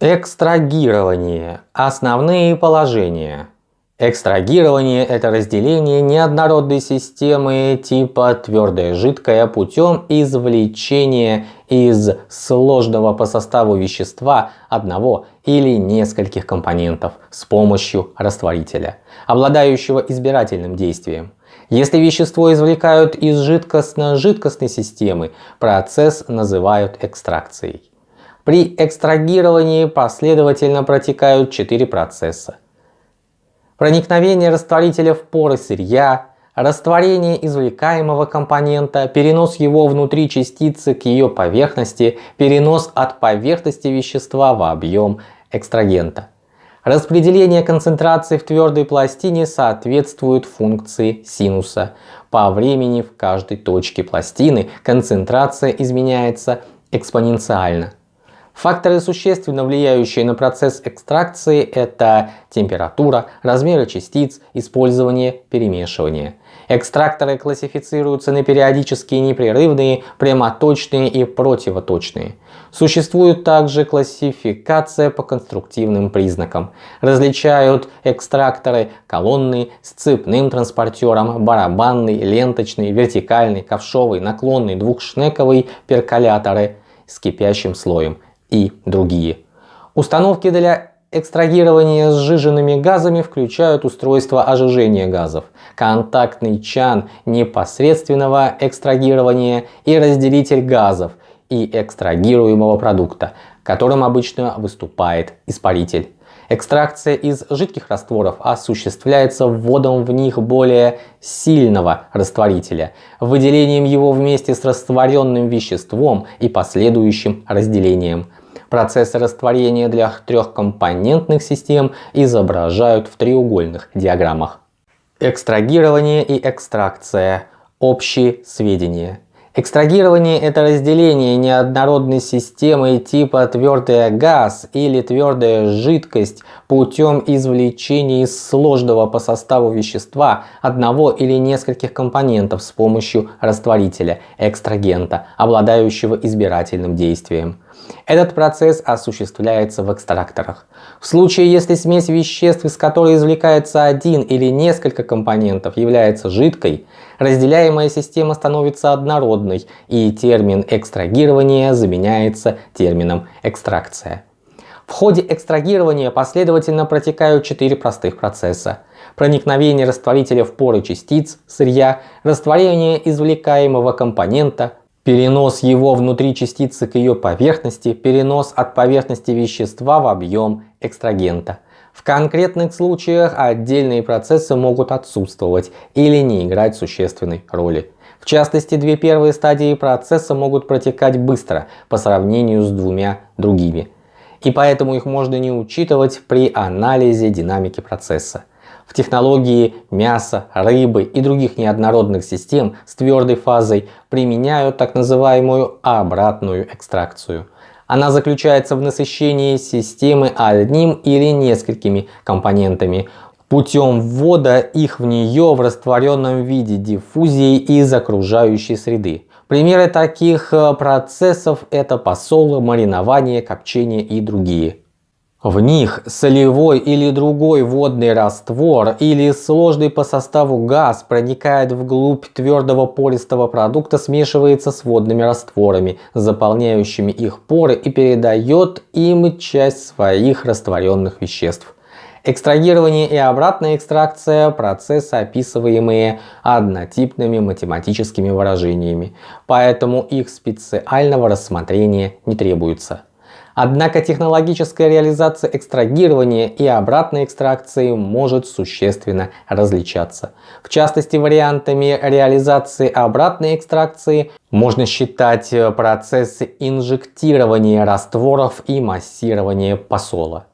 Экстрагирование. Основные положения. Экстрагирование – это разделение неоднородной системы типа твердое жидкое путем извлечения из сложного по составу вещества одного или нескольких компонентов с помощью растворителя, обладающего избирательным действием. Если вещество извлекают из жидкостно-жидкостной системы, процесс называют экстракцией. При экстрагировании последовательно протекают четыре процесса. Проникновение растворителя в поры сырья, растворение извлекаемого компонента, перенос его внутри частицы к ее поверхности, перенос от поверхности вещества в объем экстрагента. Распределение концентрации в твердой пластине соответствует функции синуса. По времени в каждой точке пластины концентрация изменяется экспоненциально. Факторы, существенно влияющие на процесс экстракции, это температура, размеры частиц, использование, перемешивание. Экстракторы классифицируются на периодические непрерывные, прямоточные и противоточные. Существует также классификация по конструктивным признакам. Различают экстракторы колонные с цепным транспортером, барабанный, ленточный, вертикальный, ковшовый, наклонный, двухшнековый, перколяторы с кипящим слоем и другие. Установки для экстрагирования сжиженными газами включают устройство ожижения газов, контактный чан непосредственного экстрагирования и разделитель газов и экстрагируемого продукта, которым обычно выступает испаритель. Экстракция из жидких растворов осуществляется вводом в них более сильного растворителя, выделением его вместе с растворенным веществом и последующим разделением. Процессы растворения для трехкомпонентных систем изображают в треугольных диаграммах. Экстрагирование и экстракция. Общие сведения. Экстрагирование – это разделение неоднородной системы типа твердый газ или твердая жидкость путем извлечения из сложного по составу вещества одного или нескольких компонентов с помощью растворителя, экстрагента, обладающего избирательным действием. Этот процесс осуществляется в экстракторах. В случае, если смесь веществ, из которой извлекается один или несколько компонентов, является жидкой, разделяемая система становится однородной и термин экстрагирования заменяется термином экстракция. В ходе экстрагирования последовательно протекают четыре простых процесса. Проникновение растворителя в поры частиц, сырья, растворение извлекаемого компонента, перенос его внутри частицы к ее поверхности, перенос от поверхности вещества в объем экстрагента. В конкретных случаях отдельные процессы могут отсутствовать или не играть существенной роли. В частности, две первые стадии процесса могут протекать быстро по сравнению с двумя другими. И поэтому их можно не учитывать при анализе динамики процесса. В технологии мяса, рыбы и других неоднородных систем с твердой фазой применяют так называемую обратную экстракцию. Она заключается в насыщении системы одним или несколькими компонентами путем ввода их в нее в растворенном виде диффузии из окружающей среды. Примеры таких э, процессов это посол, маринование, копчение и другие. В них солевой или другой водный раствор или сложный по составу газ проникает вглубь твердого пористого продукта, смешивается с водными растворами, заполняющими их поры и передает им часть своих растворенных веществ. Экстрагирование и обратная экстракция – процессы, описываемые однотипными математическими выражениями, поэтому их специального рассмотрения не требуется. Однако технологическая реализация экстрагирования и обратной экстракции может существенно различаться. В частности, вариантами реализации обратной экстракции можно считать процессы инжектирования растворов и массирования посола.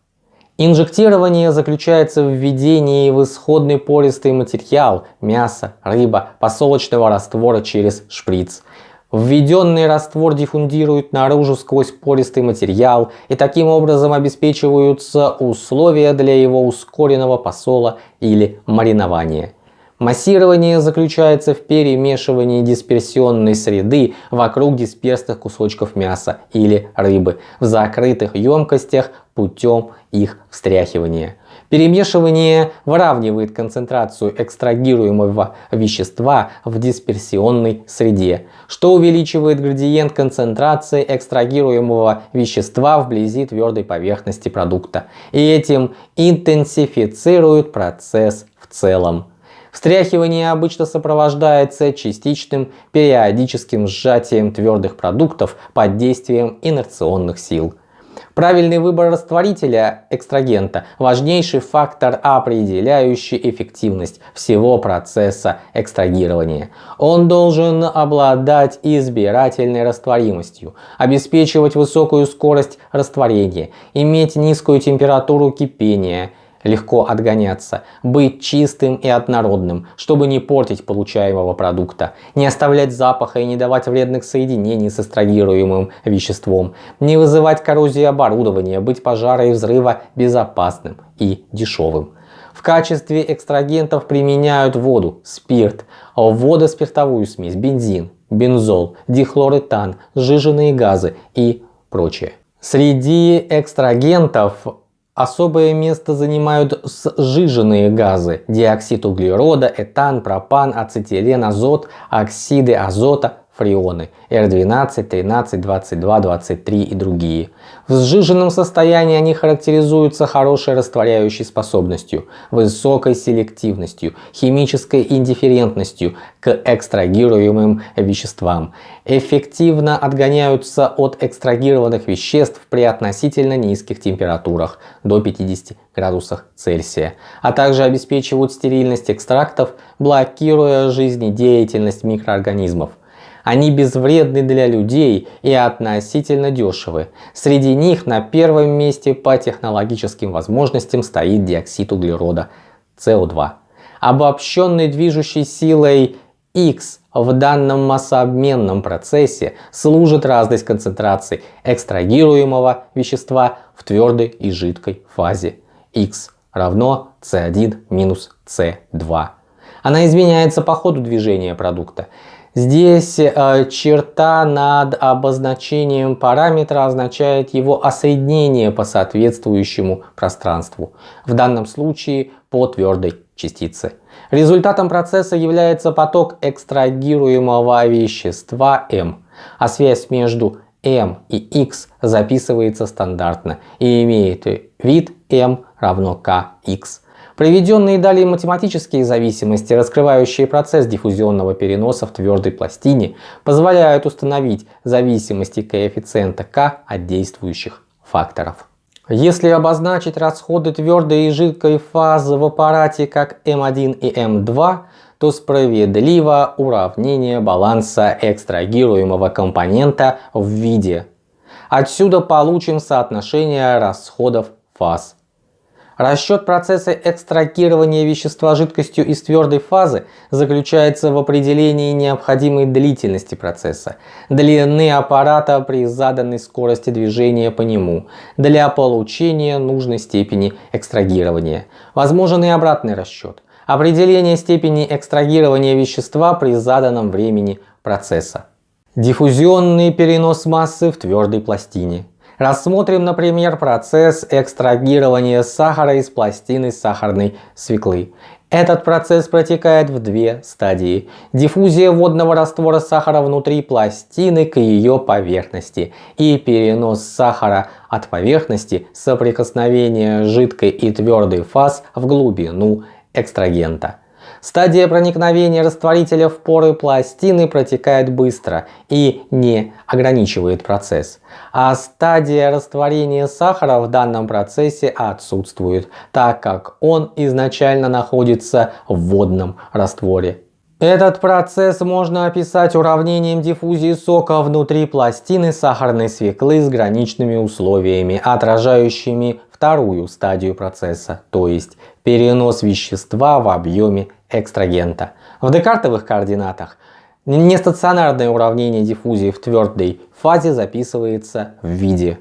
Инжектирование заключается в введении в исходный пористый материал – мясо, рыба, посолочного раствора через шприц – Введенный раствор диффундирует наружу сквозь пористый материал и таким образом обеспечиваются условия для его ускоренного посола или маринования. Массирование заключается в перемешивании дисперсионной среды вокруг дисперсных кусочков мяса или рыбы в закрытых емкостях путем их встряхивания. Перемешивание выравнивает концентрацию экстрагируемого вещества в дисперсионной среде, что увеличивает градиент концентрации экстрагируемого вещества вблизи твердой поверхности продукта и этим интенсифицирует процесс в целом. Встряхивание обычно сопровождается частичным периодическим сжатием твердых продуктов под действием инерционных сил. Правильный выбор растворителя экстрагента – важнейший фактор, определяющий эффективность всего процесса экстрагирования. Он должен обладать избирательной растворимостью, обеспечивать высокую скорость растворения, иметь низкую температуру кипения – легко отгоняться, быть чистым и однородным, чтобы не портить получаемого продукта, не оставлять запаха и не давать вредных соединений с экстрагируемым веществом, не вызывать коррозии оборудования, быть пожара и взрыва безопасным и дешевым. В качестве экстрагентов применяют воду, спирт, водоспиртовую смесь, бензин, бензол, дихлоретан, сжиженные газы и прочее. Среди экстрагентов Особое место занимают сжиженные газы – диоксид углерода, этан, пропан, ацетилен, азот, оксиды азота, фреоны R12, 13, 22, 23 и другие. В сжиженном состоянии они характеризуются хорошей растворяющей способностью, высокой селективностью, химической индифферентностью к экстрагируемым веществам. Эффективно отгоняются от экстрагированных веществ при относительно низких температурах до 50 градусах Цельсия, а также обеспечивают стерильность экстрактов, блокируя жизнедеятельность микроорганизмов. Они безвредны для людей и относительно дешевы. Среди них на первом месте по технологическим возможностям стоит диоксид углерода СО2. Обобщенной движущей силой X в данном массообменном процессе служит разность концентраций экстрагируемого вещества в твердой и жидкой фазе. X равно C1 минус C2. Она изменяется по ходу движения продукта. Здесь э, черта над обозначением параметра означает его осоединение по соответствующему пространству, в данном случае по твердой частице. Результатом процесса является поток экстрагируемого вещества М, а связь между M и X записывается стандартно и имеет вид M равно Kx. Приведенные далее математические зависимости, раскрывающие процесс диффузионного переноса в твердой пластине, позволяют установить зависимости коэффициента К от действующих факторов. Если обозначить расходы твердой и жидкой фазы в аппарате как М1 и М2, то справедливо уравнение баланса экстрагируемого компонента в виде. Отсюда получим соотношение расходов фаз Расчет процесса экстрагирования вещества жидкостью из твердой фазы заключается в определении необходимой длительности процесса, длины аппарата при заданной скорости движения по нему, для получения нужной степени экстрагирования. Возможен и обратный расчет. Определение степени экстрагирования вещества при заданном времени процесса. Диффузионный перенос массы в твердой пластине. Рассмотрим, например, процесс экстрагирования сахара из пластины сахарной свеклы. Этот процесс протекает в две стадии. Диффузия водного раствора сахара внутри пластины к ее поверхности и перенос сахара от поверхности соприкосновения жидкой и твердой фаз в глубину экстрагента. Стадия проникновения растворителя в поры пластины протекает быстро и не ограничивает процесс. А стадия растворения сахара в данном процессе отсутствует, так как он изначально находится в водном растворе. Этот процесс можно описать уравнением диффузии сока внутри пластины сахарной свеклы с граничными условиями, отражающими вторую стадию процесса, то есть перенос вещества в объеме экстрагента. В декартовых координатах нестационарное уравнение диффузии в твердой фазе записывается в виде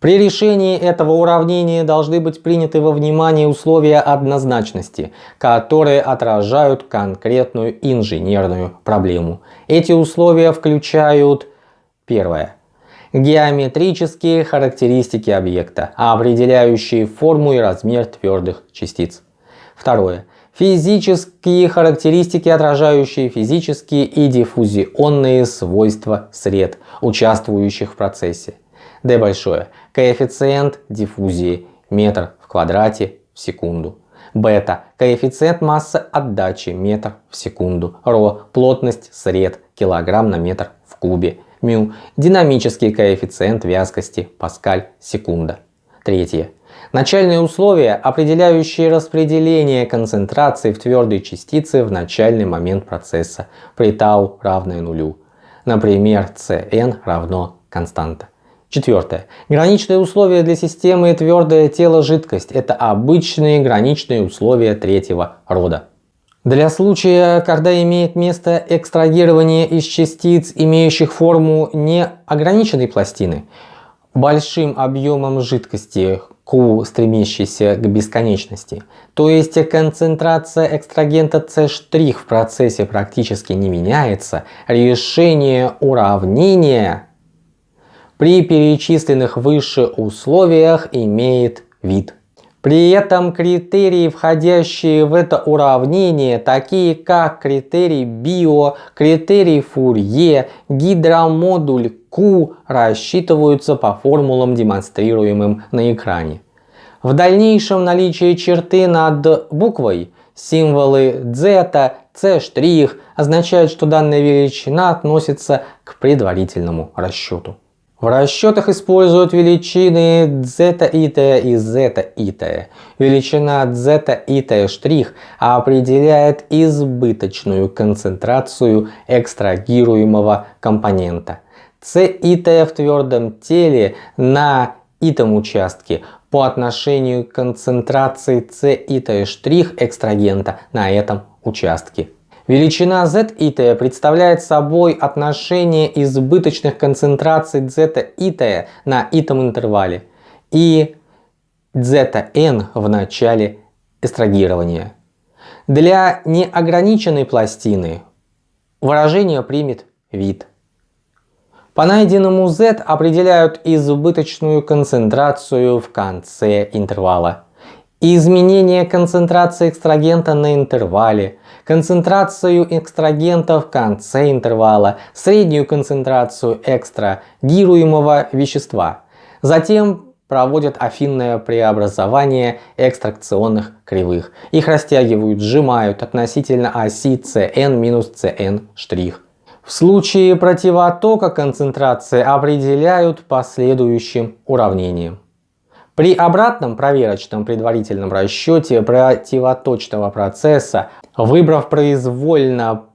При решении этого уравнения должны быть приняты во внимание условия однозначности, которые отражают конкретную инженерную проблему. Эти условия включают первое геометрические характеристики объекта, определяющие форму и размер твердых частиц. Второе. Физические характеристики, отражающие физические и диффузионные свойства сред, участвующих в процессе. D большое. Коэффициент диффузии метр в квадрате в секунду. Бета. Коэффициент массы отдачи метр в секунду. Ро. Плотность сред килограмм на метр в кубе. Мю. Динамический коэффициент вязкости паскаль секунда. Третье. Начальные условия, определяющие распределение концентрации в твердой частице в начальный момент процесса при тау равное нулю. Например, Cn равно константа. Четвертое. Граничные условия для системы твердое тело жидкость. Это обычные граничные условия третьего рода. Для случая, когда имеет место экстрагирование из частиц, имеющих форму неограниченной пластины, большим объемом жидкости, Q, стремящейся к бесконечности, то есть концентрация экстрагента C' в процессе практически не меняется, решение уравнения при перечисленных выше условиях имеет вид. При этом критерии, входящие в это уравнение, такие как критерий Био, критерий Фурье, гидромодуль Q, рассчитываются по формулам, демонстрируемым на экране. В дальнейшем наличие черты над буквой, символы z, c' означает, что данная величина относится к предварительному расчету. В расчетах используют величины зета и t и зета и t. Величина зета и t' определяет избыточную концентрацию экстрагируемого компонента. c и t в твердом теле на итом участке по отношению к концентрации c и t' экстрагента на этом участке. Величина z и t представляет собой отношение избыточных концентраций z и t на итом интервале и zn в начале эстрагирования. Для неограниченной пластины выражение примет вид. По найденному z определяют избыточную концентрацию в конце интервала. Изменение концентрации экстрагента на интервале – концентрацию экстрагента в конце интервала, среднюю концентрацию экстрагируемого вещества. Затем проводят афинное преобразование экстракционных кривых. Их растягивают, сжимают относительно оси Cn минус Cn'. В случае противотока концентрации определяют последующим уравнением. При обратном проверочном предварительном расчете противоточного процесса, выбрав произвольно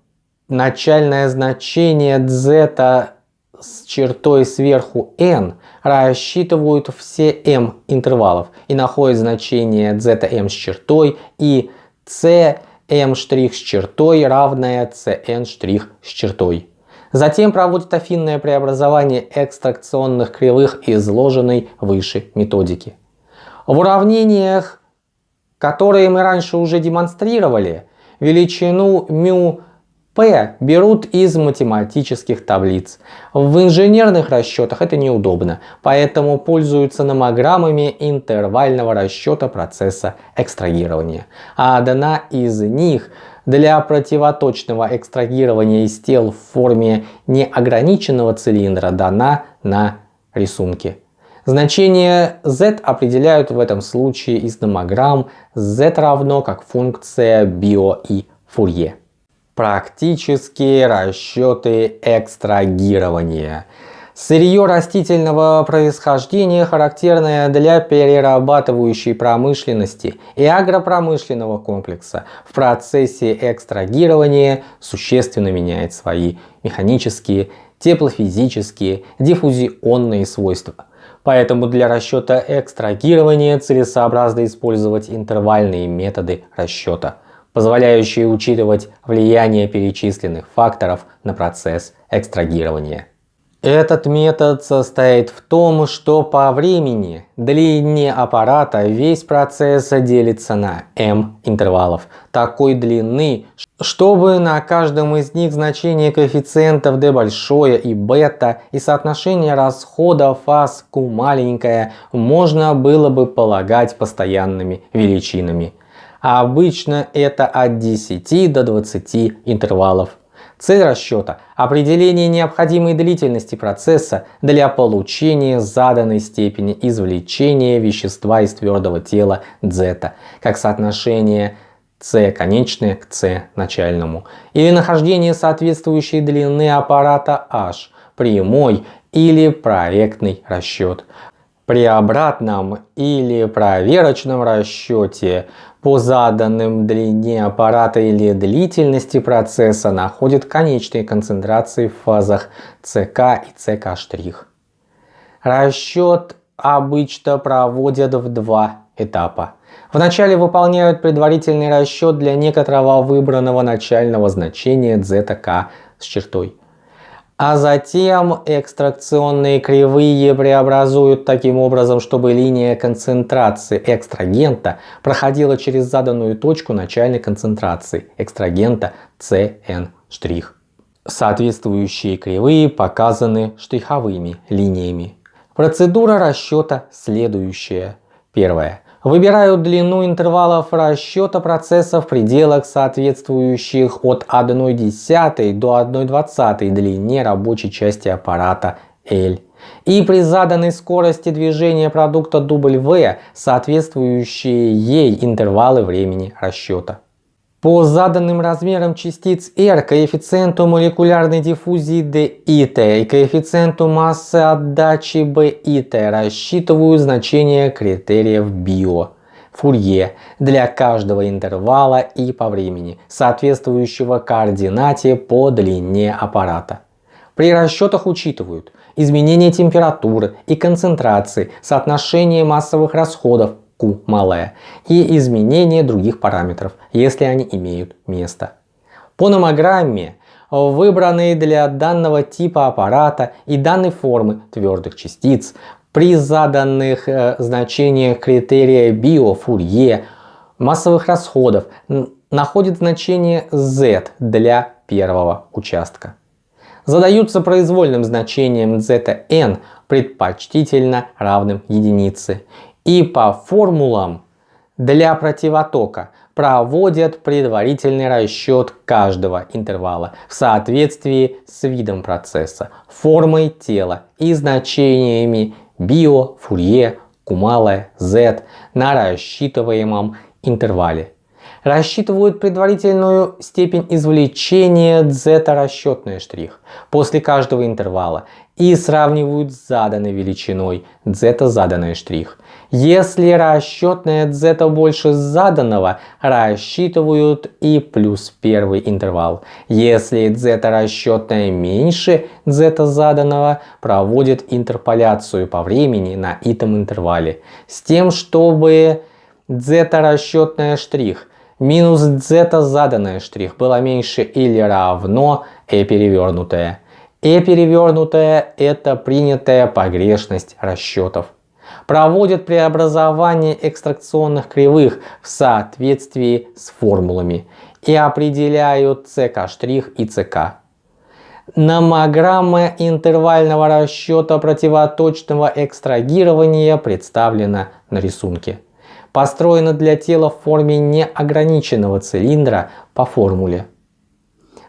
начальное значение z с чертой сверху n, рассчитывают все m интервалов и находят значение zm с чертой и cm' с чертой равное cn' с чертой. Затем проводит афинное преобразование экстракционных кривых изложенной выше методики. В уравнениях, которые мы раньше уже демонстрировали, величину μ P берут из математических таблиц. В инженерных расчетах это неудобно, поэтому пользуются номограммами интервального расчета процесса экстрагирования. А одна из них для противоточного экстрагирования из тел в форме неограниченного цилиндра дана на рисунке. Значение z определяют в этом случае из номограмм z равно как функция био и фурье. Практические расчеты экстрагирования. Сырье растительного происхождения, характерное для перерабатывающей промышленности и агропромышленного комплекса, в процессе экстрагирования существенно меняет свои механические, теплофизические, диффузионные свойства. Поэтому для расчета экстрагирования целесообразно использовать интервальные методы расчета, позволяющие учитывать влияние перечисленных факторов на процесс экстрагирования. Этот метод состоит в том, что по времени, длине аппарата весь процесс делится на m интервалов такой длины, чтобы на каждом из них значение коэффициентов d большое и бета и соотношение расхода фаз q маленькое можно было бы полагать постоянными величинами. Обычно это от 10 до 20 интервалов Цель расчета – определение необходимой длительности процесса для получения заданной степени извлечения вещества из твердого тела z, как соотношение c конечное к c начальному, или нахождение соответствующей длины аппарата h, прямой или проектный расчет. При обратном или проверочном расчете по заданным длине аппарата или длительности процесса находят конечные концентрации в фазах ЦК и ЦК'. Расчет обычно проводят в два этапа. Вначале выполняют предварительный расчет для некоторого выбранного начального значения zk с чертой а затем экстракционные кривые преобразуют таким образом, чтобы линия концентрации экстрагента проходила через заданную точку начальной концентрации экстрагента CN'. Соответствующие кривые показаны штриховыми линиями. Процедура расчета следующая. Первое. Выбирают длину интервалов расчета процесса в пределах соответствующих от 1,1 до 1,20 длине рабочей части аппарата L. И при заданной скорости движения продукта W соответствующие ей интервалы времени расчета. По заданным размерам частиц R, коэффициенту молекулярной диффузии DIT и коэффициенту массы отдачи BIT рассчитываю значения критериев био. Фурье для каждого интервала и по времени, соответствующего координате по длине аппарата. При расчетах учитывают изменение температуры и концентрации, соотношение массовых расходов, Q малая и изменение других параметров, если они имеют место. По номограмме выбранные для данного типа аппарата и данной формы твердых частиц при заданных э, значениях критерия био-фурье массовых расходов находит значение z для первого участка. Задаются произвольным значением zn предпочтительно равным единице и по формулам для противотока проводят предварительный расчет каждого интервала в соответствии с видом процесса, формой тела и значениями био, фурье, кумала, z на рассчитываемом интервале. Рассчитывают предварительную степень извлечения z расчетный штрих после каждого интервала и сравнивают с заданной величиной z заданный штрих. Если расчетное z больше заданного, рассчитывают и плюс первый интервал. Если z расчетное меньше z заданного, проводят интерполяцию по времени на этом интервале. С тем, чтобы z расчетное штрих минус z заданное штрих было меньше или равно e перевернутое. E перевернутое это принятая погрешность расчетов проводят преобразование экстракционных кривых в соответствии с формулами и определяют ЦК' и ЦК. Номограмма интервального расчета противоточного экстрагирования представлена на рисунке. Построена для тела в форме неограниченного цилиндра по формуле.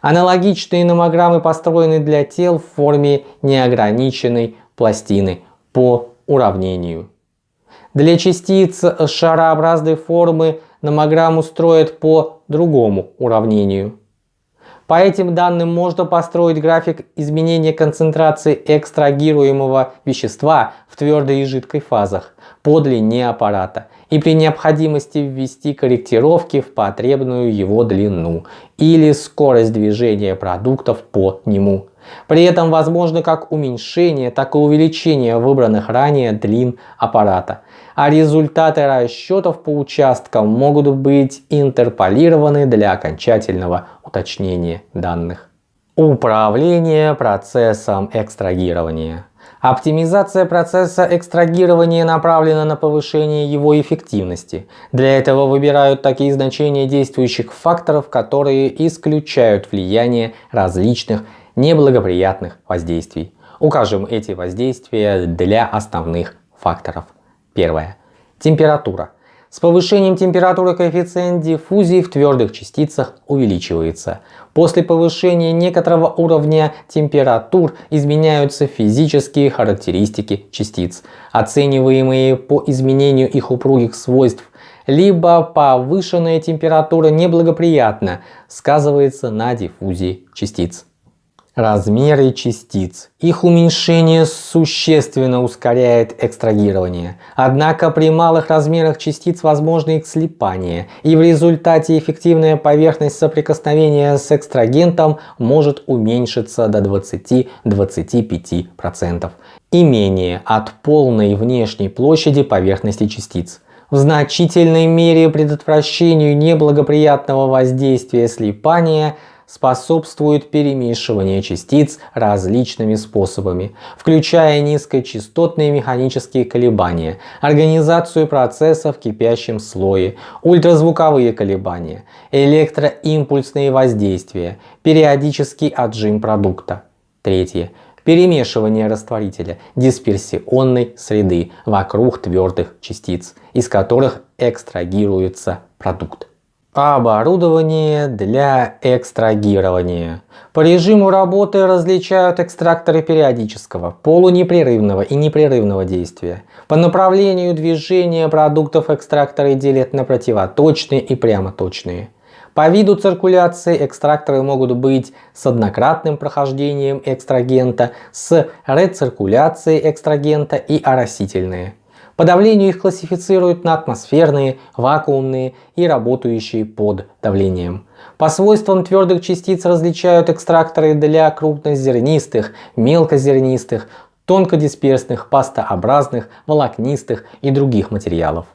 Аналогичные номограммы построены для тел в форме неограниченной пластины по уравнению. Для частиц шарообразной формы номограмму строят по другому уравнению. По этим данным можно построить график изменения концентрации экстрагируемого вещества в твердой и жидкой фазах по длине аппарата и при необходимости ввести корректировки в потребную его длину или скорость движения продуктов по нему. При этом возможно как уменьшение, так и увеличение выбранных ранее длин аппарата, а результаты расчетов по участкам могут быть интерполированы для окончательного уточнения данных. Управление процессом экстрагирования. Оптимизация процесса экстрагирования направлена на повышение его эффективности. Для этого выбирают такие значения действующих факторов, которые исключают влияние различных неблагоприятных воздействий. Укажем эти воздействия для основных факторов. Первое. Температура. С повышением температуры коэффициент диффузии в твердых частицах увеличивается. После повышения некоторого уровня температур изменяются физические характеристики частиц, оцениваемые по изменению их упругих свойств, либо повышенная температура неблагоприятно сказывается на диффузии частиц. Размеры частиц. Их уменьшение существенно ускоряет экстрагирование. Однако при малых размерах частиц возможно их слипание, и в результате эффективная поверхность соприкосновения с экстрагентом может уменьшиться до 20-25% и менее от полной внешней площади поверхности частиц. В значительной мере предотвращению неблагоприятного воздействия слипания – способствует перемешиванию частиц различными способами, включая низкочастотные механические колебания, организацию процесса в кипящем слое, ультразвуковые колебания, электроимпульсные воздействия, периодический отжим продукта. Третье. Перемешивание растворителя дисперсионной среды вокруг твердых частиц, из которых экстрагируется продукт. Оборудование для экстрагирования. По режиму работы различают экстракторы периодического, полунепрерывного и непрерывного действия. По направлению движения продуктов экстракторы делят на противоточные и прямоточные. По виду циркуляции экстракторы могут быть с однократным прохождением экстрагента, с рециркуляцией экстрагента и оросительные. По давлению их классифицируют на атмосферные, вакуумные и работающие под давлением. По свойствам твердых частиц различают экстракторы для крупнозернистых, мелкозернистых, тонкодисперсных, пастообразных, волокнистых и других материалов.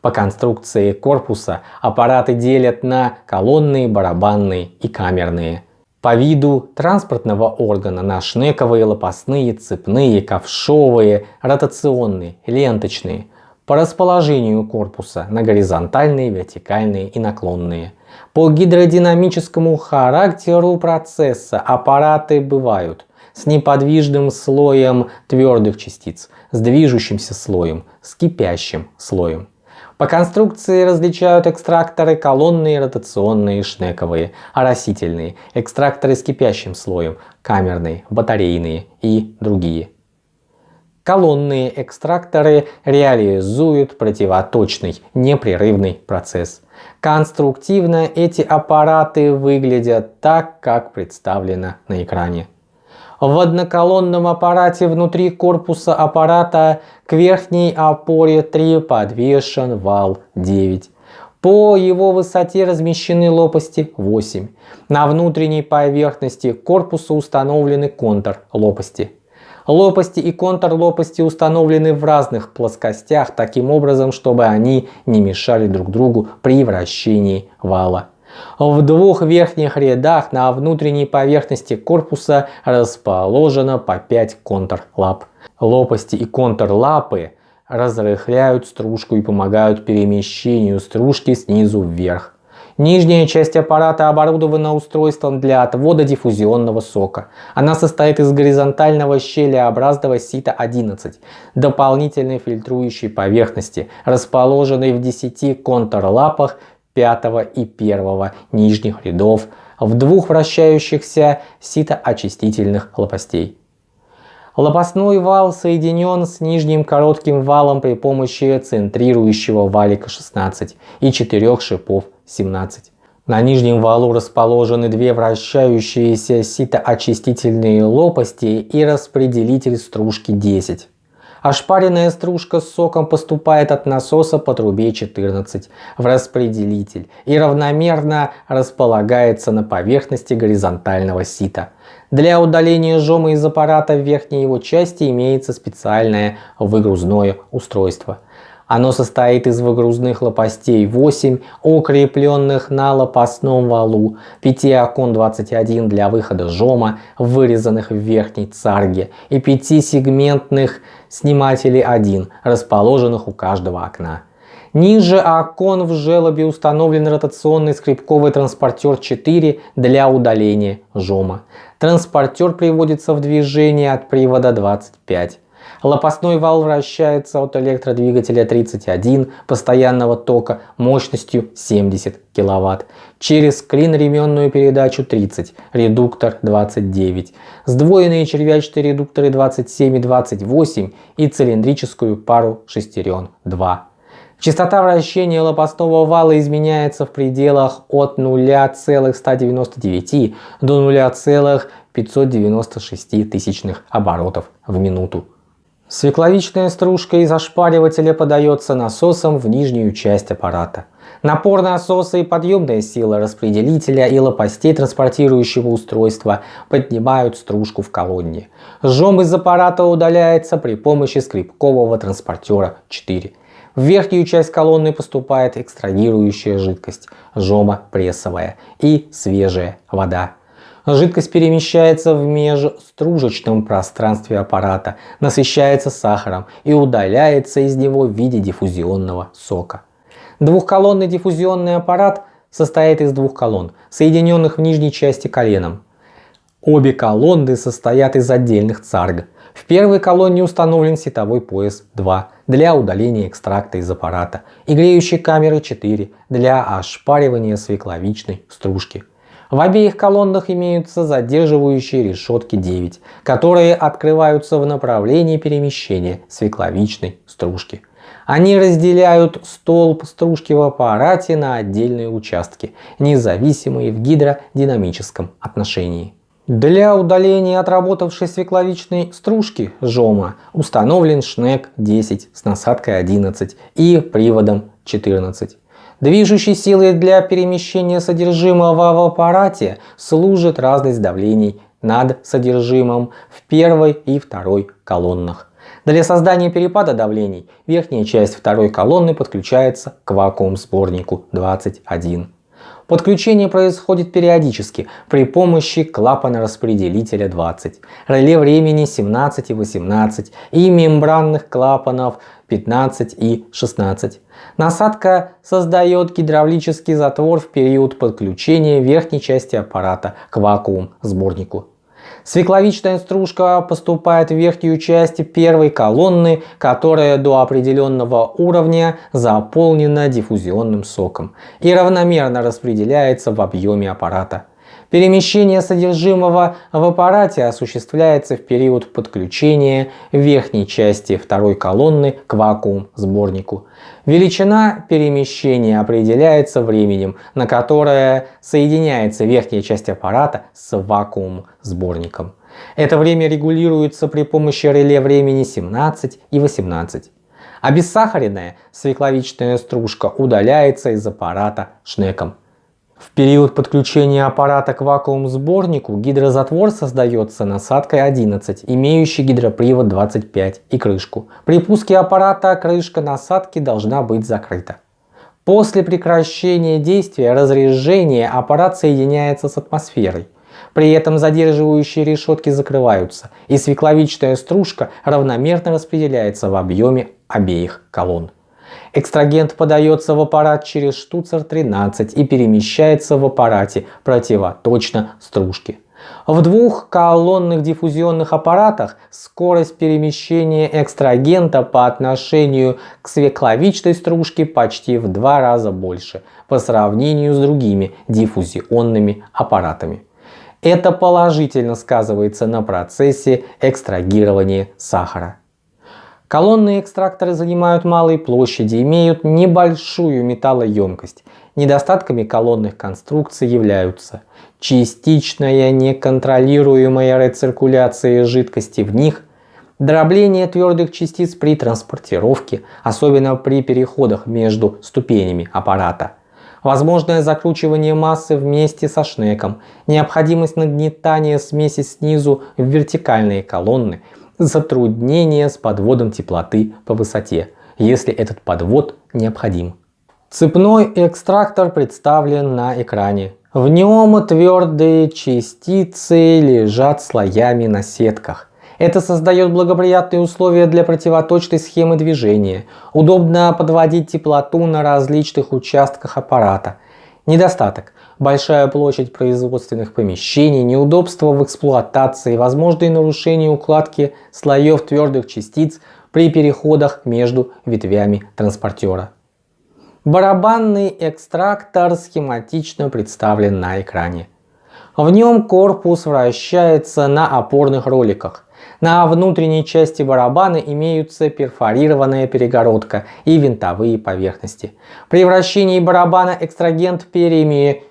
По конструкции корпуса аппараты делят на колонные, барабанные и камерные. По виду транспортного органа на шнековые, лопастные, цепные, ковшовые, ротационные, ленточные. По расположению корпуса на горизонтальные, вертикальные и наклонные. По гидродинамическому характеру процесса аппараты бывают с неподвижным слоем твердых частиц, с движущимся слоем, с кипящим слоем. По конструкции различают экстракторы колонные, ротационные, шнековые, оросительные, экстракторы с кипящим слоем, камерные, батарейные и другие. Колонные экстракторы реализуют противоточный непрерывный процесс. Конструктивно эти аппараты выглядят так, как представлено на экране. В одноколонном аппарате внутри корпуса аппарата к верхней опоре 3 подвешен вал 9. По его высоте размещены лопасти 8. На внутренней поверхности корпуса установлены контур лопасти. Лопасти и контур лопасти установлены в разных плоскостях таким образом, чтобы они не мешали друг другу при вращении вала. В двух верхних рядах на внутренней поверхности корпуса расположено по 5 контр-лап. Лопасти и контр-лапы разрыхляют стружку и помогают перемещению стружки снизу вверх. Нижняя часть аппарата оборудована устройством для отвода диффузионного сока. Она состоит из горизонтального щелеобразного сита 11, дополнительной фильтрующей поверхности, расположенной в 10 контрлапах пятого и первого нижних рядов в двух вращающихся ситоочистительных лопастей. Лопастной вал соединен с нижним коротким валом при помощи центрирующего валика 16 и четырех шипов 17. На нижнем валу расположены две вращающиеся ситоочистительные лопасти и распределитель стружки 10. Ошпаренная стружка с соком поступает от насоса по трубе 14 в распределитель и равномерно располагается на поверхности горизонтального сита. Для удаления жома из аппарата в верхней его части имеется специальное выгрузное устройство. Оно состоит из выгрузных лопастей 8, укрепленных на лопастном валу, 5 окон 21 для выхода жома, вырезанных в верхней царге, и 5 сегментных снимателей 1, расположенных у каждого окна. Ниже окон в желобе установлен ротационный скрипковый транспортер 4 для удаления жома. Транспортер приводится в движение от привода 25. Лопастной вал вращается от электродвигателя 31 постоянного тока мощностью 70 кВт через клин-ременную передачу 30, редуктор 29, сдвоенные червячные редукторы 27 и 28 и цилиндрическую пару шестерен 2. Частота вращения лопастного вала изменяется в пределах от 0,199 до 0,596 тысячных оборотов в минуту. Свекловичная стружка из ошпаривателя подается насосом в нижнюю часть аппарата. Напор насоса и подъемная сила распределителя и лопастей транспортирующего устройства поднимают стружку в колонне. Жом из аппарата удаляется при помощи скрипкового транспортера 4. В верхнюю часть колонны поступает экстрагирующая жидкость, жома прессовая и свежая вода. Жидкость перемещается в межстружечном пространстве аппарата, насыщается сахаром и удаляется из него в виде диффузионного сока. Двухколонный диффузионный аппарат состоит из двух колонн, соединенных в нижней части коленом. Обе колонны состоят из отдельных царг. В первой колонне установлен сетовой пояс 2 для удаления экстракта из аппарата и греющей камеры 4 для ошпаривания свекловичной стружки. В обеих колоннах имеются задерживающие решетки 9, которые открываются в направлении перемещения свекловичной стружки. Они разделяют столб стружки в аппарате на отдельные участки, независимые в гидродинамическом отношении. Для удаления отработавшей свекловичной стружки жома установлен шнек 10 с насадкой 11 и приводом 14. Движущей силой для перемещения содержимого в аппарате служит разность давлений над содержимым в первой и второй колоннах. Для создания перепада давлений верхняя часть второй колонны подключается к вакуум-сборнику 21. Подключение происходит периодически при помощи клапана распределителя 20, реле времени 17 и 18 и мембранных клапанов 15 и 16. Насадка создает гидравлический затвор в период подключения верхней части аппарата к вакуум-сборнику. Свекловичная стружка поступает в верхнюю часть первой колонны, которая до определенного уровня заполнена диффузионным соком и равномерно распределяется в объеме аппарата. Перемещение содержимого в аппарате осуществляется в период подключения верхней части второй колонны к вакуум-сборнику. Величина перемещения определяется временем, на которое соединяется верхняя часть аппарата с вакуум-сборником. Это время регулируется при помощи реле времени 17 и 18. Обессахаренная свекловичная стружка удаляется из аппарата шнеком. В период подключения аппарата к вакуум-сборнику гидрозатвор создается насадкой 11, имеющей гидропривод 25 и крышку. При пуске аппарата крышка насадки должна быть закрыта. После прекращения действия разрежения аппарат соединяется с атмосферой. При этом задерживающие решетки закрываются, и свекловичная стружка равномерно распределяется в объеме обеих колонн. Экстрагент подается в аппарат через штуцер 13 и перемещается в аппарате противоточно стружке. В двух колонных диффузионных аппаратах скорость перемещения экстрагента по отношению к свекловичной стружке почти в два раза больше по сравнению с другими диффузионными аппаратами. Это положительно сказывается на процессе экстрагирования сахара. Колонные экстракторы занимают малые площади, имеют небольшую металлоемкость. Недостатками колонных конструкций являются частичная неконтролируемая рециркуляция жидкости в них, дробление твердых частиц при транспортировке, особенно при переходах между ступенями аппарата, возможное закручивание массы вместе со шнеком, необходимость нагнетания смеси снизу в вертикальные колонны – затруднения с подводом теплоты по высоте, если этот подвод необходим. Цепной экстрактор представлен на экране. В нем твердые частицы лежат слоями на сетках. Это создает благоприятные условия для противоточной схемы движения. Удобно подводить теплоту на различных участках аппарата. Недостаток. Большая площадь производственных помещений, неудобства в эксплуатации, возможные нарушения укладки слоев твердых частиц при переходах между ветвями транспортера. Барабанный экстрактор схематично представлен на экране. В нем корпус вращается на опорных роликах. На внутренней части барабана имеются перфорированная перегородка и винтовые поверхности. При вращении барабана экстрагент переми...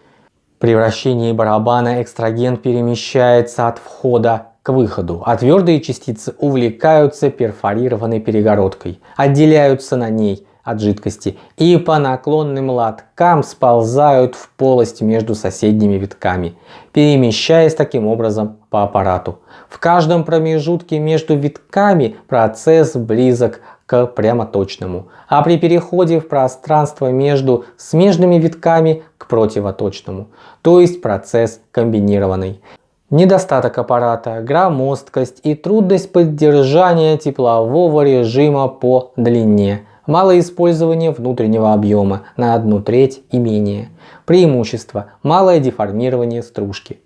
При вращении барабана экстрагент перемещается от входа к выходу, а твердые частицы увлекаются перфорированной перегородкой, отделяются на ней от жидкости и по наклонным лоткам сползают в полость между соседними витками, перемещаясь таким образом по аппарату. В каждом промежутке между витками процесс близок к прямоточному, а при переходе в пространство между смежными витками противоточному, то есть процесс комбинированный. Недостаток аппарата, громоздкость и трудность поддержания теплового режима по длине – Малое использование внутреннего объема на одну треть и менее. Преимущество – малое деформирование стружки.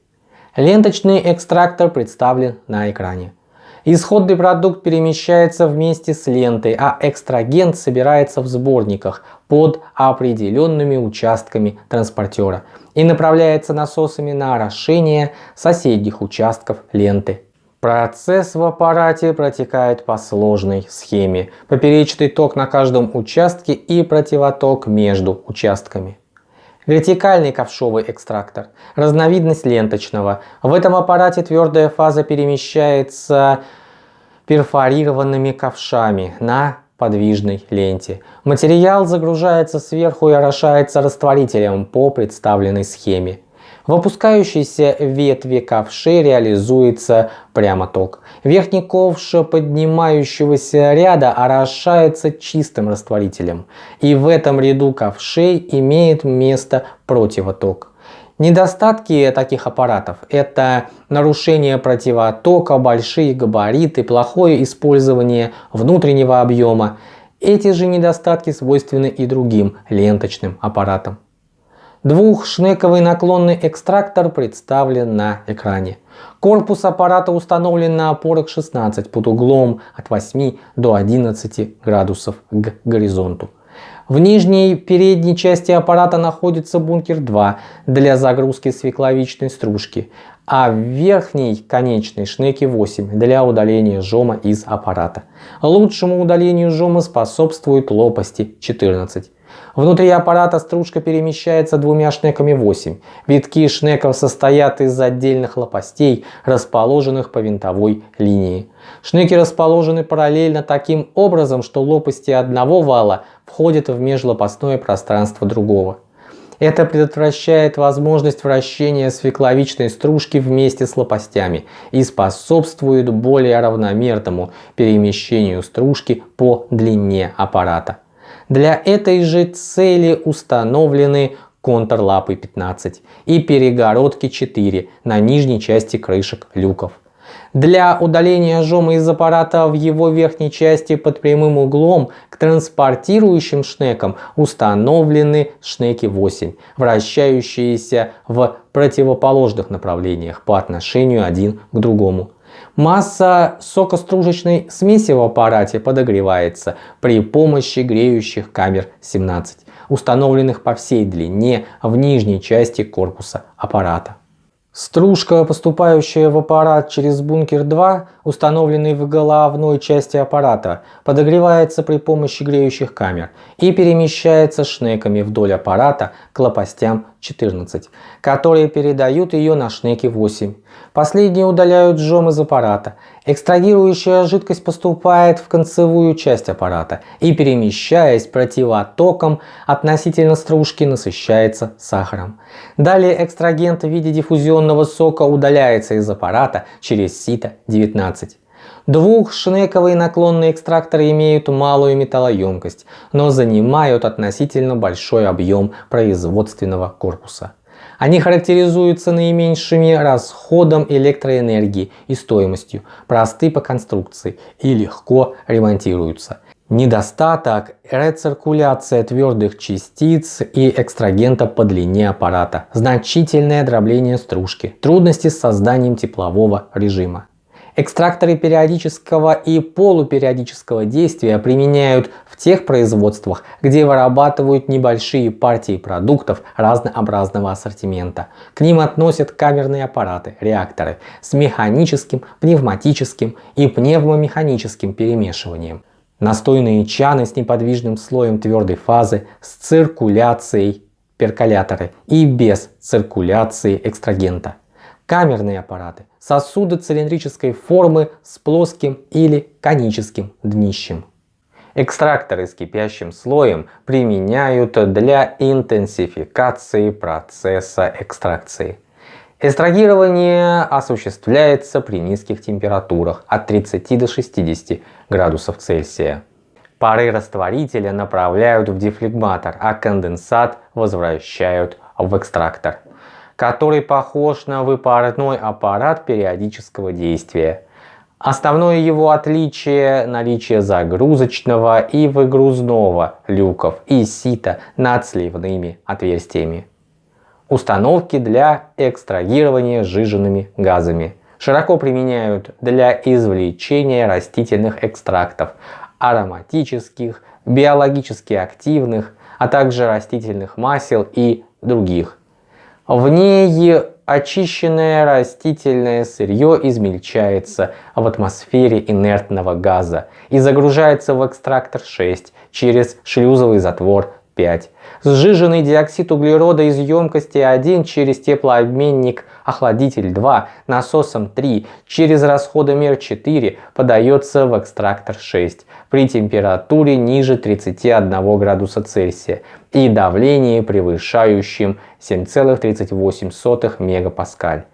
Ленточный экстрактор представлен на экране. Исходный продукт перемещается вместе с лентой, а экстрагент собирается в сборниках под определенными участками транспортера и направляется насосами на орошение соседних участков ленты. Процесс в аппарате протекает по сложной схеме. Поперечный ток на каждом участке и противоток между участками. Вертикальный ковшовый экстрактор. Разновидность ленточного. В этом аппарате твердая фаза перемещается перфорированными ковшами на подвижной ленте. Материал загружается сверху и орошается растворителем по представленной схеме. В опускающейся ветви ковшей реализуется прямоток. Верхний ковш поднимающегося ряда орошается чистым растворителем. И в этом ряду ковшей имеет место противоток. Недостатки таких аппаратов – это нарушение противотока, большие габариты, плохое использование внутреннего объема. Эти же недостатки свойственны и другим ленточным аппаратам. Двухшнековый наклонный экстрактор представлен на экране. Корпус аппарата установлен на опорах 16 под углом от 8 до 11 градусов к горизонту. В нижней передней части аппарата находится бункер 2 для загрузки свекловичной стружки, а в верхней конечной шнеке 8 для удаления жома из аппарата. Лучшему удалению жома способствуют лопасти 14. Внутри аппарата стружка перемещается двумя шнеками 8. Витки шнеков состоят из отдельных лопастей, расположенных по винтовой линии. Шнеки расположены параллельно таким образом, что лопасти одного вала входят в межлопастное пространство другого. Это предотвращает возможность вращения свекловичной стружки вместе с лопастями и способствует более равномерному перемещению стружки по длине аппарата. Для этой же цели установлены контрлапы 15 и перегородки 4 на нижней части крышек люков. Для удаления жома из аппарата в его верхней части под прямым углом к транспортирующим шнекам установлены шнеки 8, вращающиеся в противоположных направлениях по отношению один к другому. Масса сокостружечной смеси в аппарате подогревается при помощи греющих камер 17, установленных по всей длине в нижней части корпуса аппарата. Стружка, поступающая в аппарат через бункер 2, установленный в головной части аппарата, подогревается при помощи греющих камер и перемещается шнеками вдоль аппарата к лопастям 14, которые передают ее на шнеки 8. Последние удаляют жом из аппарата. Экстрагирующая жидкость поступает в концевую часть аппарата и, перемещаясь противотоком относительно стружки, насыщается сахаром. Далее экстрагент в виде диффузионного сока удаляется из аппарата через сито 19. Двухшнековые наклонные экстракторы имеют малую металлоемкость, но занимают относительно большой объем производственного корпуса. Они характеризуются наименьшими расходом электроэнергии и стоимостью, просты по конструкции и легко ремонтируются. Недостаток – рециркуляция твердых частиц и экстрагента по длине аппарата, значительное дробление стружки, трудности с созданием теплового режима. Экстракторы периодического и полупериодического действия применяют в тех производствах, где вырабатывают небольшие партии продуктов разнообразного ассортимента. К ним относят камерные аппараты, реакторы с механическим, пневматическим и пневмомеханическим перемешиванием. Настойные чаны с неподвижным слоем твердой фазы, с циркуляцией перколяторы и без циркуляции экстрагента камерные аппараты, сосуды цилиндрической формы с плоским или коническим днищем. Экстракторы с кипящим слоем применяют для интенсификации процесса экстракции. Эстрагирование осуществляется при низких температурах от 30 до 60 градусов Цельсия. Пары растворителя направляют в дефлегматор, а конденсат возвращают в экстрактор который похож на выпарной аппарат периодического действия. Основное его отличие – наличие загрузочного и выгрузного люков и сита над сливными отверстиями. Установки для экстрагирования сжиженными газами. Широко применяют для извлечения растительных экстрактов, ароматических, биологически активных, а также растительных масел и других в ней очищенное растительное сырье измельчается в атмосфере инертного газа и загружается в экстрактор 6 через шлюзовый затвор 5. Сжиженный диоксид углерода из емкости 1 через теплообменник охладитель 2 насосом 3 через расходомер 4 подается в экстрактор 6 при температуре ниже 31 градуса Цельсия и давлении превышающем 7,38 мегапаскаль.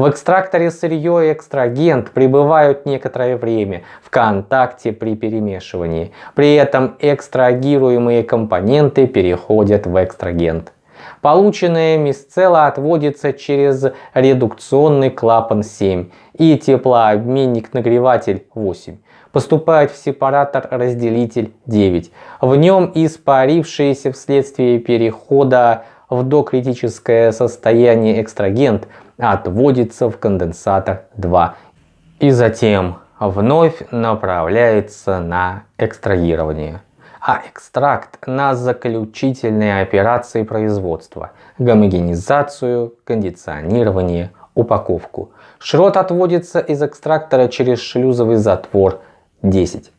В экстракторе сырье и экстрагент пребывают некоторое время в контакте при перемешивании. При этом экстрагируемые компоненты переходят в экстрагент. Полученная мисцела отводится через редукционный клапан 7 и теплообменник-нагреватель 8 поступает в сепаратор-разделитель 9. В нем испарившийся вследствие перехода в докритическое состояние экстрагент отводится в конденсатор 2 и затем вновь направляется на экстрагирование. А экстракт на заключительные операции производства, гомогенизацию, кондиционирование, упаковку. Шрот отводится из экстрактора через шлюзовый затвор 10.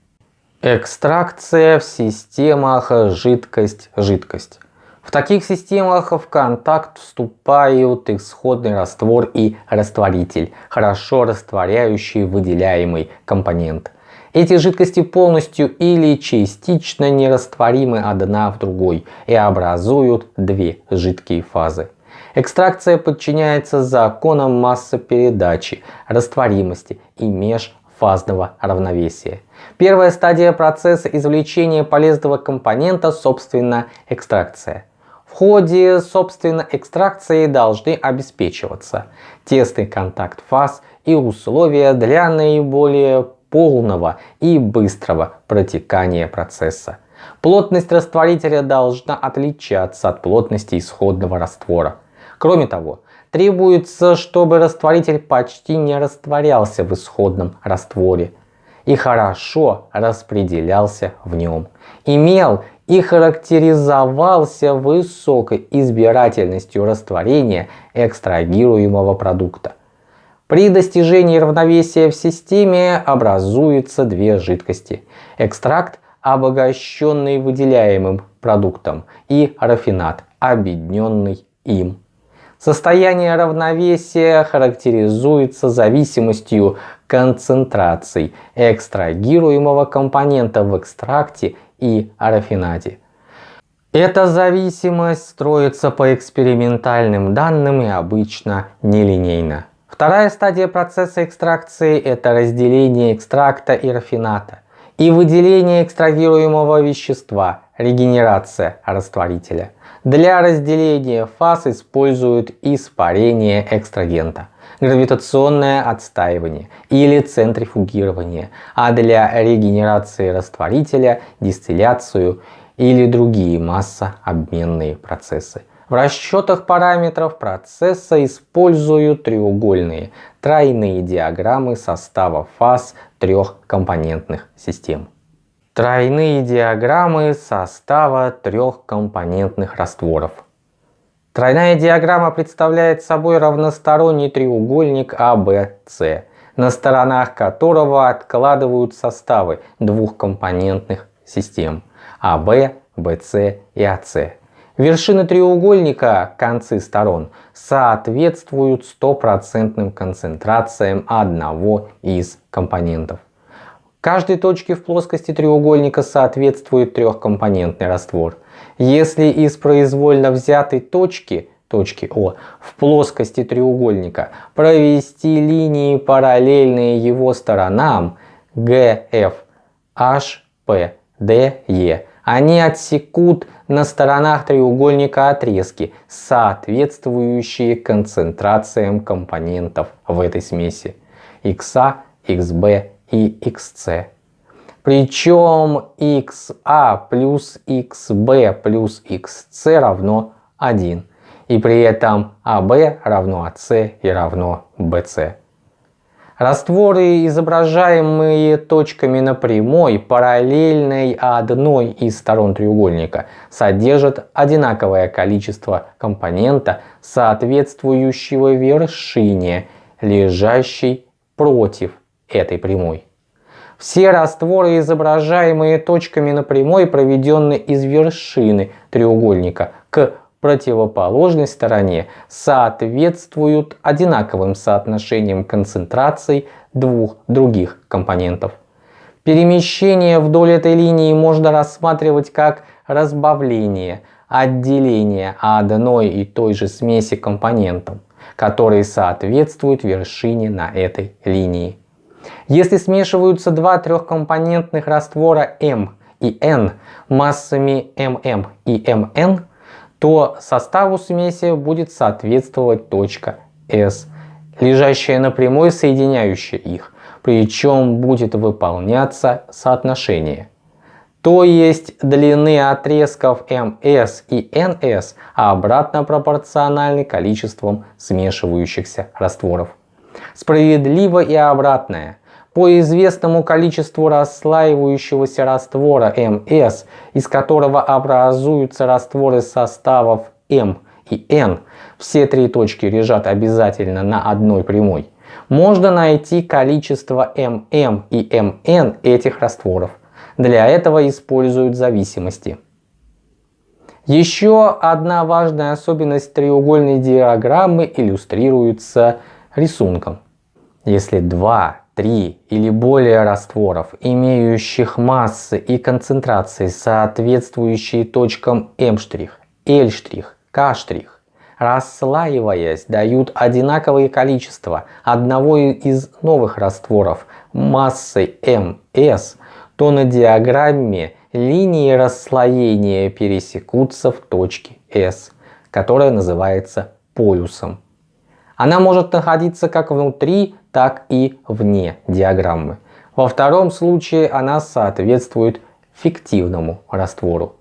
Экстракция в системах жидкость-жидкость. В таких системах в контакт вступают исходный раствор и растворитель, хорошо растворяющий выделяемый компонент. Эти жидкости полностью или частично нерастворимы одна в другой и образуют две жидкие фазы. Экстракция подчиняется законам массопередачи, растворимости и межфазного равновесия. Первая стадия процесса извлечения полезного компонента, собственно, экстракция. В ходе, собственно, экстракции должны обеспечиваться тесный контакт фаз и условия для наиболее полного и быстрого протекания процесса. Плотность растворителя должна отличаться от плотности исходного раствора. Кроме того, требуется, чтобы растворитель почти не растворялся в исходном растворе и хорошо распределялся в нем. Имел и характеризовался высокой избирательностью растворения экстрагируемого продукта. При достижении равновесия в системе образуются две жидкости. Экстракт, обогащенный выделяемым продуктом, и рафинат, объединенный им. Состояние равновесия характеризуется зависимостью концентраций экстрагируемого компонента в экстракте и рафинате. Эта зависимость строится по экспериментальным данным и обычно нелинейно. Вторая стадия процесса экстракции – это разделение экстракта и рафината и выделение экстрагируемого вещества, регенерация растворителя. Для разделения фаз используют испарение экстрагента, гравитационное отстаивание или центрифугирование, а для регенерации растворителя – дистилляцию или другие массообменные процессы. В расчетах параметров процесса используют треугольные тройные диаграммы состава фаз трехкомпонентных систем. Тройные диаграммы состава трехкомпонентных растворов. Тройная диаграмма представляет собой равносторонний треугольник ABC, на сторонах которого откладывают составы двухкомпонентных систем AB, BC и AC. Вершины треугольника, концы сторон, соответствуют стопроцентным концентрациям одного из компонентов. Каждой точке в плоскости треугольника соответствует трехкомпонентный раствор. Если из произвольно взятой точки, точки О, в плоскости треугольника провести линии параллельные его сторонам GF, HP, DE, они отсекут на сторонах треугольника отрезки, соответствующие концентрациям компонентов в этой смеси XA, XB и XC. Причем XA плюс XB плюс XC равно 1. И при этом AB равно AC и равно BC. Растворы, изображаемые точками на прямой, параллельной одной из сторон треугольника, содержат одинаковое количество компонента, соответствующего вершине, лежащей против этой прямой. Все растворы, изображаемые точками на прямой, проведенные из вершины треугольника к противоположной стороне соответствуют одинаковым соотношениям концентраций двух других компонентов. Перемещение вдоль этой линии можно рассматривать как разбавление, отделение одной и той же смеси компонентов, которые соответствуют вершине на этой линии. Если смешиваются два трехкомпонентных раствора М и N массами ММ и МН, то составу смеси будет соответствовать точка S, лежащая на прямой, соединяющая их, причем будет выполняться соотношение. То есть длины отрезков ms и ns обратно пропорциональны количествам смешивающихся растворов. Справедливо и обратное. По известному количеству расслаивающегося раствора МС, из которого образуются растворы составов М и N, все три точки лежат обязательно на одной прямой, можно найти количество ММ и МН этих растворов. Для этого используют зависимости. Еще одна важная особенность треугольной диаграммы иллюстрируется рисунком. Если два три или более растворов, имеющих массы и концентрации, соответствующие точкам М', L', К', расслаиваясь, дают одинаковое количество одного из новых растворов массой ms, то на диаграмме линии расслоения пересекутся в точке S, которая называется полюсом. Она может находиться как внутри, так и вне диаграммы. Во втором случае она соответствует фиктивному раствору.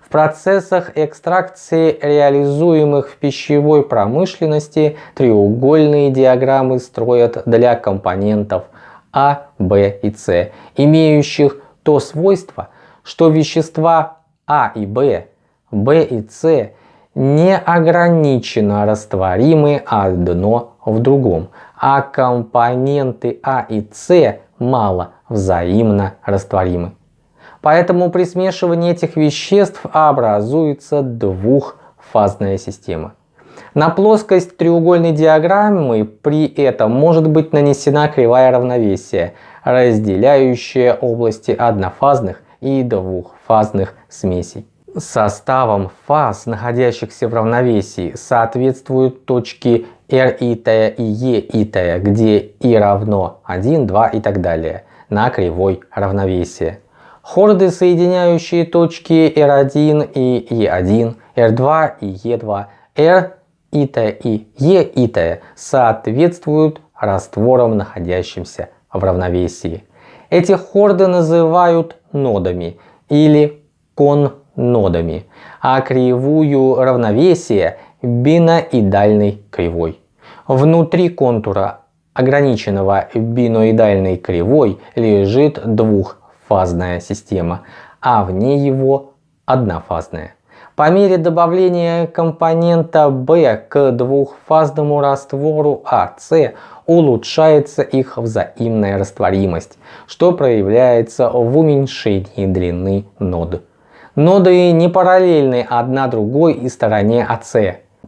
В процессах экстракции, реализуемых в пищевой промышленности, треугольные диаграммы строят для компонентов А, Б и С, имеющих то свойство, что вещества А и Б, Б и С не ограниченно растворимы одно в другом, а компоненты А и С мало взаимно растворимы. Поэтому при смешивании этих веществ образуется двухфазная система. На плоскость треугольной диаграммы при этом может быть нанесена кривая равновесия, разделяющая области однофазных и двухфазных смесей. Составом фаз, находящихся в равновесии, соответствуют точки R и T и E и T, где и равно 1, 2 и так далее на кривой равновесия. Хорды, соединяющие точки R1 и E1, R2 и E2, R и T и E и T соответствуют растворам, находящимся в равновесии. Эти хорды называют нодами или коннодами, а кривую равновесия биноидальной кривой. Внутри контура ограниченного биноидальной кривой лежит двухфазная система, а вне его однофазная. По мере добавления компонента B к двухфазному раствору АС улучшается их взаимная растворимость, что проявляется в уменьшении длины нод. Ноды не параллельны одна другой и стороне АС.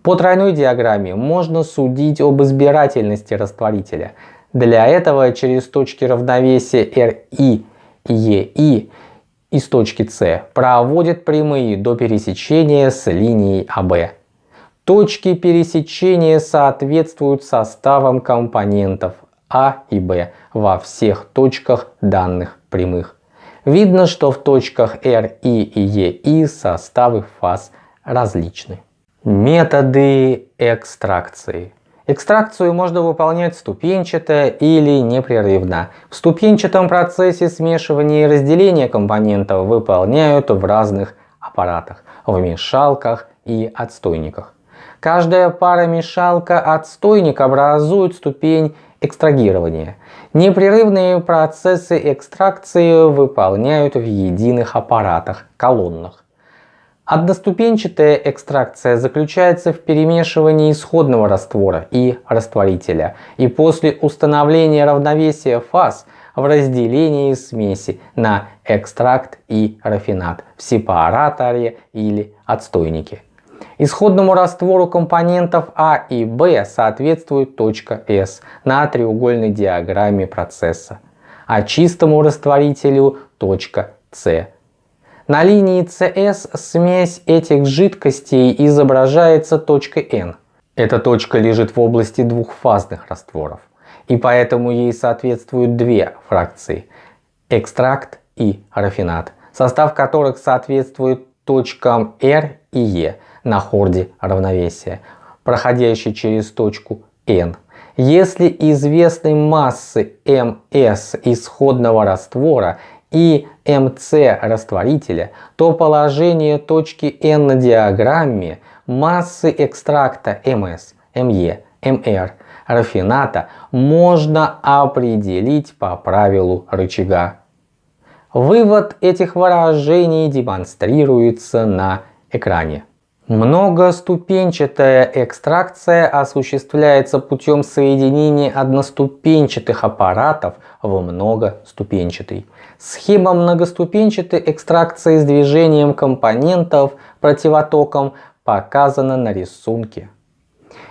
По тройной диаграмме можно судить об избирательности растворителя. Для этого через точки равновесия RI и EI из точки С проводят прямые до пересечения с линией АБ. Точки пересечения соответствуют составам компонентов А и Б во всех точках данных прямых. Видно, что в точках R, I и E составы фаз различны. Методы экстракции. Экстракцию можно выполнять ступенчато или непрерывно. В ступенчатом процессе смешивания и разделения компонентов выполняют в разных аппаратах, в мешалках и отстойниках. Каждая пара мешалка-отстойник образует ступень экстрагирования. Непрерывные процессы экстракции выполняют в единых аппаратах, колоннах. Одноступенчатая экстракция заключается в перемешивании исходного раствора и растворителя и после установления равновесия фаз в разделении смеси на экстракт и рафинат в сепараторе или отстойнике. Исходному раствору компонентов А и Б соответствует точка S на треугольной диаграмме процесса, а чистому растворителю точка С на линии CS смесь этих жидкостей изображается точкой N. Эта точка лежит в области двухфазных растворов, и поэтому ей соответствуют две фракции – экстракт и рафинат, состав которых соответствует точкам R и E на хорде равновесия, проходящей через точку N. Если известной массы ms исходного раствора и МЦ растворителя, то положение точки N на диаграмме массы экстракта МС, МЕ, МР рафината можно определить по правилу рычага. Вывод этих выражений демонстрируется на экране. Многоступенчатая экстракция осуществляется путем соединения одноступенчатых аппаратов в многоступенчатый. Схема многоступенчатой экстракции с движением компонентов противотоком показана на рисунке.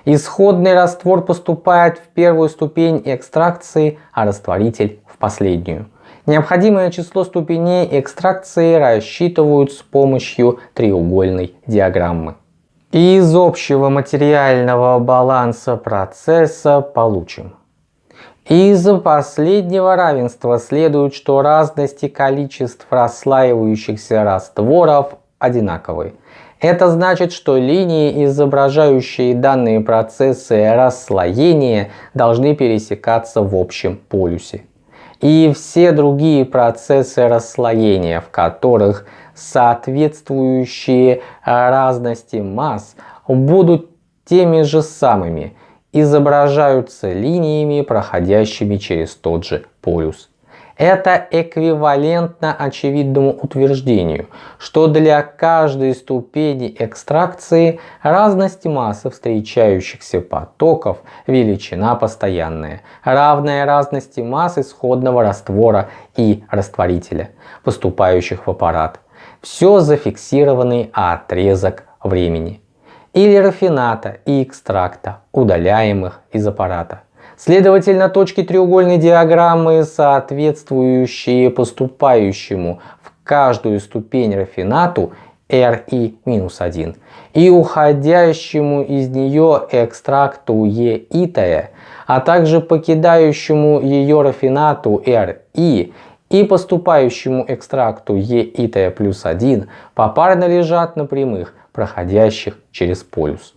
Исходный раствор поступает в первую ступень экстракции, а растворитель в последнюю. Необходимое число ступеней экстракции рассчитывают с помощью треугольной диаграммы. Из общего материального баланса процесса получим. Из последнего равенства следует, что разности количеств расслаивающихся растворов одинаковы. Это значит, что линии, изображающие данные процессы расслоения, должны пересекаться в общем полюсе и все другие процессы расслоения, в которых соответствующие разности масс будут теми же самыми, изображаются линиями, проходящими через тот же полюс. Это эквивалентно очевидному утверждению, что для каждой ступени экстракции разность массы встречающихся потоков величина постоянная, равная разности масс исходного раствора и растворителя, поступающих в аппарат. Все зафиксированный отрезок времени. Или рафината и экстракта, удаляемых из аппарата. Следовательно, точки треугольной диаграммы, соответствующие поступающему в каждую ступень рафинату RI-1 и уходящему из нее экстракту Е-итая, а также покидающему ее рафинату RI и поступающему экстракту Е-итая плюс 1 попарно лежат на прямых, проходящих через полюс.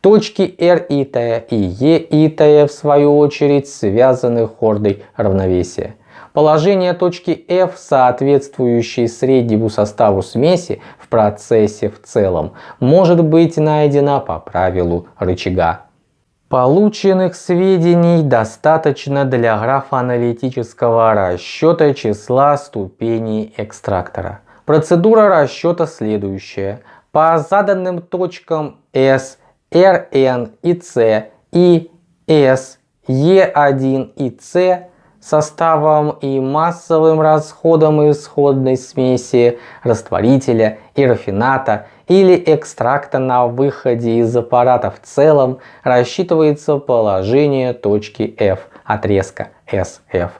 Точки R итая и E итая в свою очередь связаны хордой равновесия. Положение точки F, соответствующей среднему составу смеси в процессе в целом, может быть найдено по правилу рычага. Полученных сведений достаточно для графоаналитического расчета числа ступеней экстрактора. Процедура расчета следующая. По заданным точкам S, Rn и C и S, E1 и C составом и массовым расходом исходной смеси растворителя и рафината или экстракта на выходе из аппарата в целом рассчитывается положение точки F отрезка SF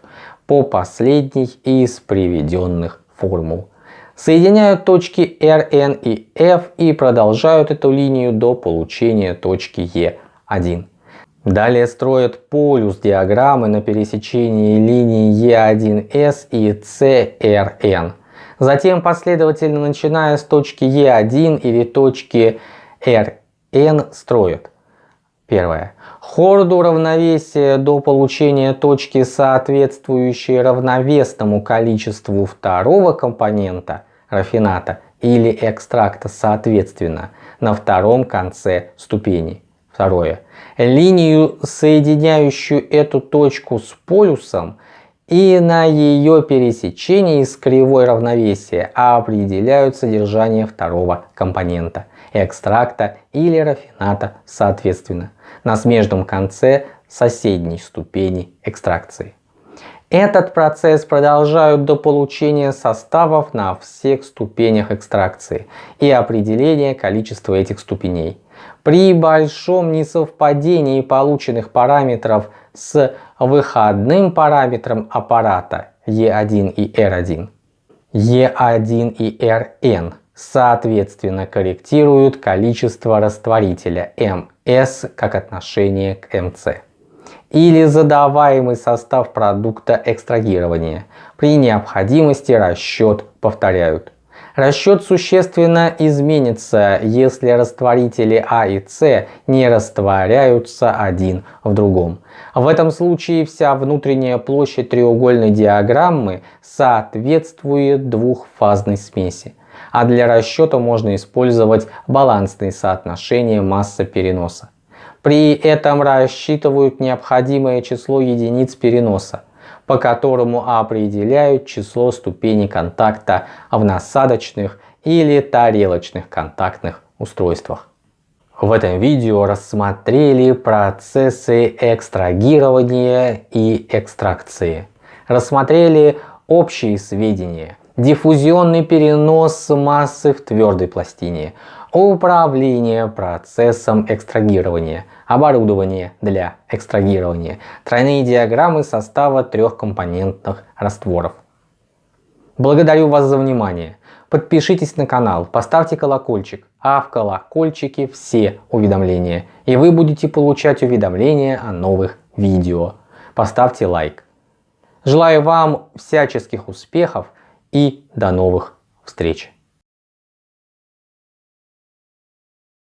по последней из приведенных формул. Соединяют точки RN и F и продолжают эту линию до получения точки E1. Далее строят полюс диаграммы на пересечении линий E1S и CRN. Затем последовательно начиная с точки E1 или точки RN строят. Первое. Хорду равновесия до получения точки, соответствующей равновесному количеству второго компонента рафината или экстракта соответственно на втором конце ступени. Второе. Линию, соединяющую эту точку с полюсом и на ее пересечении с кривой равновесия определяют содержание второго компонента экстракта или рафината соответственно на смежном конце соседней ступени экстракции. Этот процесс продолжают до получения составов на всех ступенях экстракции и определения количества этих ступеней. При большом несовпадении полученных параметров с выходным параметром аппарата E1 и R1, E1 и Rn соответственно корректируют количество растворителя ms как отношение к mc или задаваемый состав продукта экстрагирования. При необходимости расчет повторяют. Расчет существенно изменится, если растворители А и С не растворяются один в другом. В этом случае вся внутренняя площадь треугольной диаграммы соответствует двухфазной смеси. А для расчета можно использовать балансные соотношения масса переноса. При этом рассчитывают необходимое число единиц переноса, по которому определяют число ступеней контакта в насадочных или тарелочных контактных устройствах. В этом видео рассмотрели процессы экстрагирования и экстракции. Рассмотрели общие сведения, диффузионный перенос массы в твердой пластине, управление процессом экстрагирования, оборудование для экстрагирования, тройные диаграммы состава трехкомпонентных растворов. Благодарю вас за внимание. Подпишитесь на канал, поставьте колокольчик, а в колокольчике все уведомления. И вы будете получать уведомления о новых видео. Поставьте лайк. Желаю вам всяческих успехов и до новых встреч.